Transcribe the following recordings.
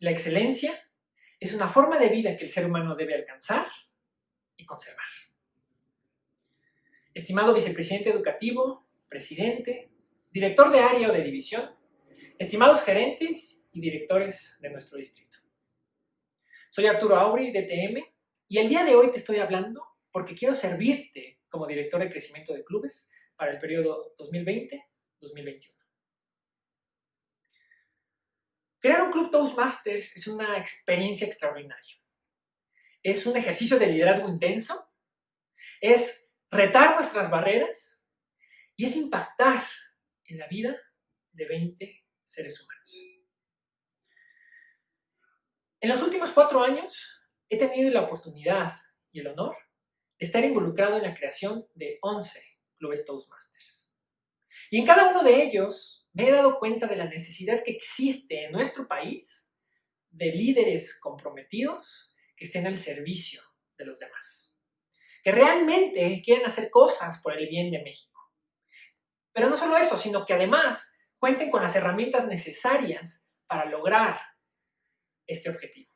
La excelencia es una forma de vida que el ser humano debe alcanzar y conservar. Estimado vicepresidente educativo, presidente, director de área o de división, estimados gerentes y directores de nuestro distrito. Soy Arturo Aubry, DTM, y el día de hoy te estoy hablando porque quiero servirte como director de crecimiento de clubes para el periodo 2020-2021. Crear un club Toastmasters es una experiencia extraordinaria. Es un ejercicio de liderazgo intenso, es retar nuestras barreras y es impactar en la vida de 20 seres humanos. En los últimos cuatro años he tenido la oportunidad y el honor de estar involucrado en la creación de 11 clubes Toastmasters. Y en cada uno de ellos me he dado cuenta de la necesidad que existe en nuestro país de líderes comprometidos que estén al servicio de los demás. Que realmente quieran hacer cosas por el bien de México. Pero no solo eso, sino que además cuenten con las herramientas necesarias para lograr este objetivo.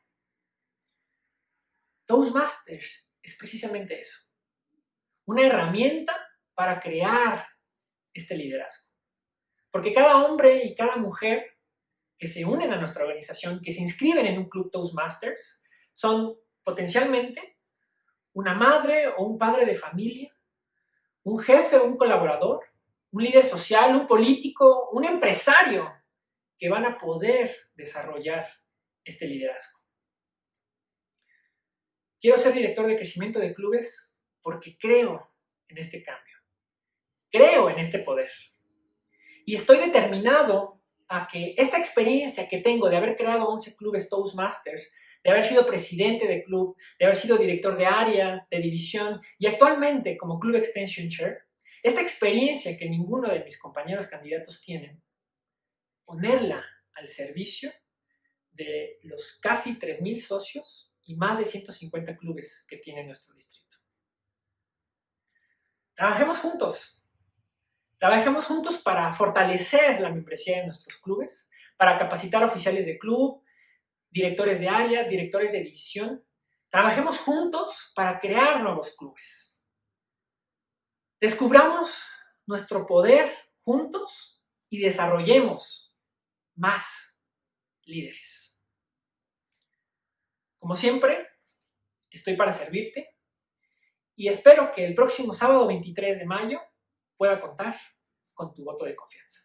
Toastmasters es precisamente eso. Una herramienta para crear este liderazgo. Porque cada hombre y cada mujer que se unen a nuestra organización, que se inscriben en un club Toastmasters, son potencialmente una madre o un padre de familia, un jefe o un colaborador, un líder social, un político, un empresario que van a poder desarrollar este liderazgo. Quiero ser director de crecimiento de clubes porque creo en este cambio. Creo en este poder. Y estoy determinado a que esta experiencia que tengo de haber creado 11 clubes Toastmasters, de haber sido presidente de club, de haber sido director de área, de división y actualmente como Club Extension Chair, esta experiencia que ninguno de mis compañeros candidatos tienen, ponerla al servicio de los casi 3.000 socios y más de 150 clubes que tiene nuestro distrito. Trabajemos juntos. Trabajemos juntos para fortalecer la membresía de nuestros clubes, para capacitar oficiales de club, directores de área, directores de división. Trabajemos juntos para crear nuevos clubes. Descubramos nuestro poder juntos y desarrollemos más líderes. Como siempre, estoy para servirte y espero que el próximo sábado 23 de mayo pueda contar con tu voto de confianza.